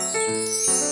Música